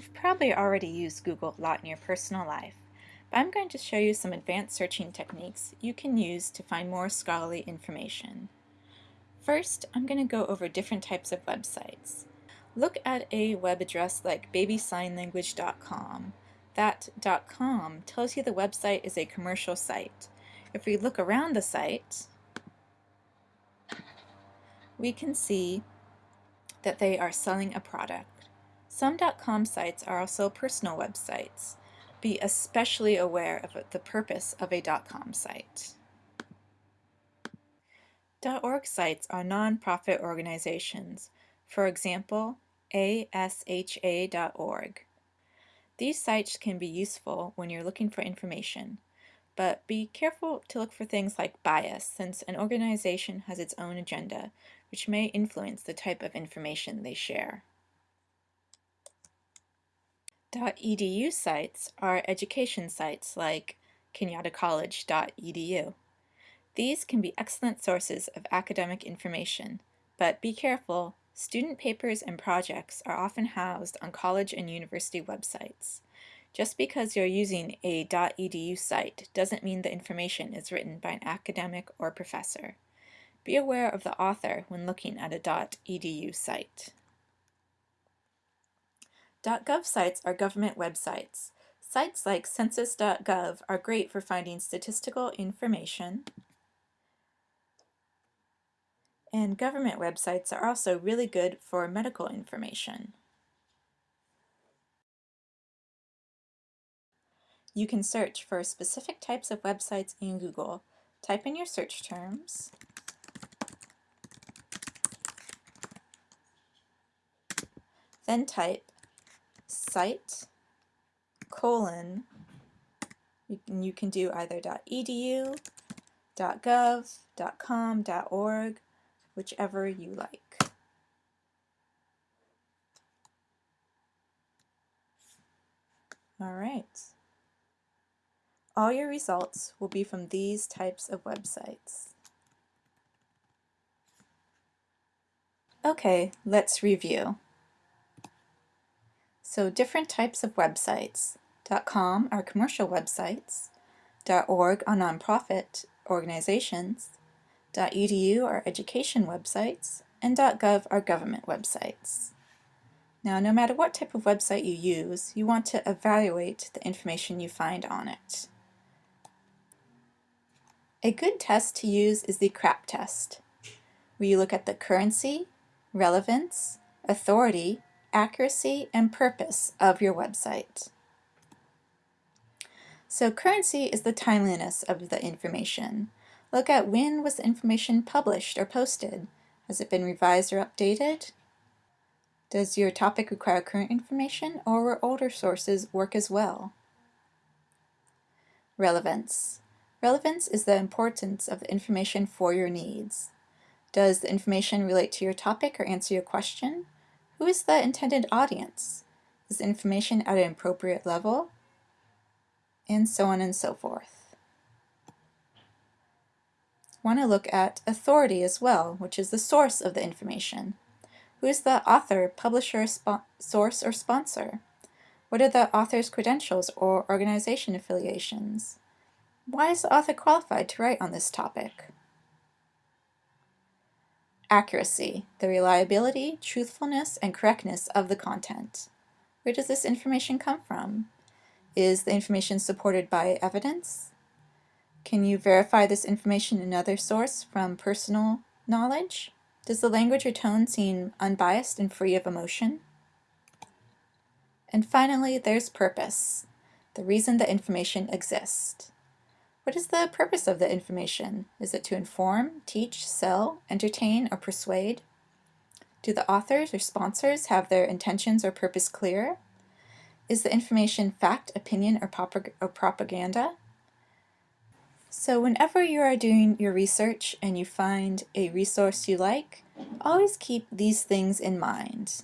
You've probably already used Google a lot in your personal life, but I'm going to show you some advanced searching techniques you can use to find more scholarly information. First, I'm going to go over different types of websites. Look at a web address like babysignlanguage.com. That .com tells you the website is a commercial site. If we look around the site, we can see that they are selling a product. Some .com sites are also personal websites. Be especially aware of the purpose of a .com site. .org sites are nonprofit organizations, for example, asha.org. These sites can be useful when you're looking for information, but be careful to look for things like bias since an organization has its own agenda, which may influence the type of information they share. .edu sites are education sites like kenyattacollege.edu. These can be excellent sources of academic information, but be careful, student papers and projects are often housed on college and university websites. Just because you're using a .edu site doesn't mean the information is written by an academic or professor. Be aware of the author when looking at a .edu site. .gov sites are government websites. Sites like census.gov are great for finding statistical information. And government websites are also really good for medical information. You can search for specific types of websites in Google. Type in your search terms. Then type site colon you can, you can do either .edu, .gov, .com, .org, whichever you like. All right. All your results will be from these types of websites. Okay, let's review. So different types of websites. .com are commercial websites. .org are nonprofit organizations. .edu are education websites. And .gov are government websites. Now, no matter what type of website you use, you want to evaluate the information you find on it. A good test to use is the CRAP test, where you look at the currency, relevance, authority, accuracy, and purpose of your website. So currency is the timeliness of the information. Look at when was the information published or posted. Has it been revised or updated? Does your topic require current information or will older sources work as well? Relevance. Relevance is the importance of the information for your needs. Does the information relate to your topic or answer your question? Who is the intended audience? Is information at an appropriate level? And so on and so forth. want to look at authority as well, which is the source of the information. Who is the author, publisher, source, or sponsor? What are the author's credentials or organization affiliations? Why is the author qualified to write on this topic? Accuracy, the reliability, truthfulness, and correctness of the content. Where does this information come from? Is the information supported by evidence? Can you verify this information in another source from personal knowledge? Does the language or tone seem unbiased and free of emotion? And finally, there's purpose, the reason the information exists. What is the purpose of the information? Is it to inform, teach, sell, entertain, or persuade? Do the authors or sponsors have their intentions or purpose clear? Is the information fact, opinion, or, or propaganda? So whenever you are doing your research and you find a resource you like, always keep these things in mind.